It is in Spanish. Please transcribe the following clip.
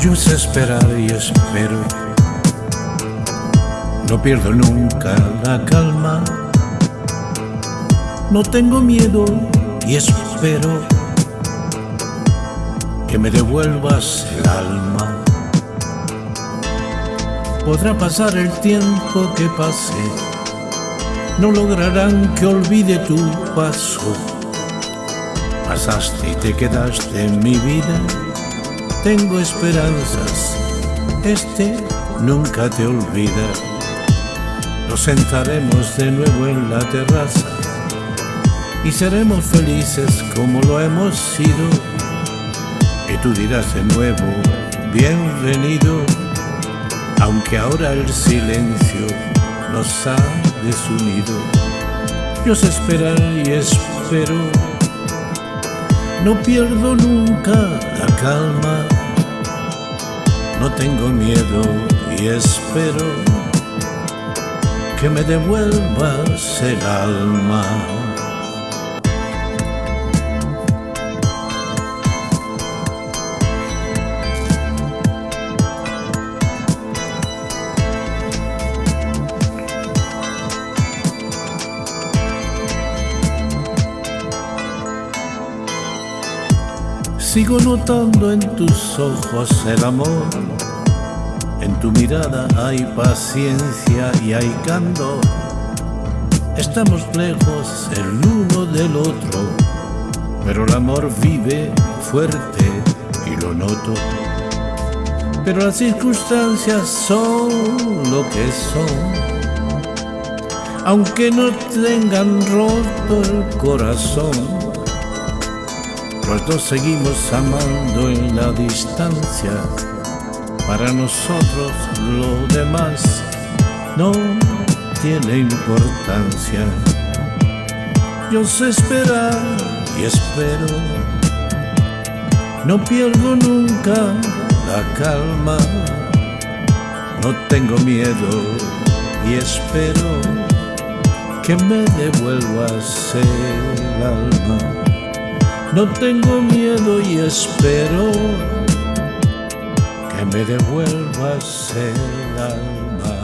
Yo sé esperar y espero. No pierdo nunca la calma. No tengo miedo y espero que me devuelvas el alma. Podrá pasar el tiempo que pase, no lograrán que olvide tu paso. Pasaste y te quedaste en mi vida, tengo esperanzas, este nunca te olvida. Nos sentaremos de nuevo en la terraza y seremos felices como lo hemos sido. Y tú dirás de nuevo, bienvenido, aunque ahora el silencio nos ha desunido. Yo sé esperar y espero, no pierdo nunca la calma, no tengo miedo y espero que me devuelvas el alma. Sigo notando en tus ojos el amor, en tu mirada hay paciencia y hay candor. Estamos lejos el uno del otro, pero el amor vive fuerte y lo noto. Pero las circunstancias son lo que son, aunque no tengan roto el corazón los dos seguimos amando en la distancia. Para nosotros lo demás no tiene importancia. Yo sé esperar y espero. No pierdo nunca la calma. No tengo miedo y espero que me devuelvas el alma. No tengo miedo y espero que me devuelvas el alma.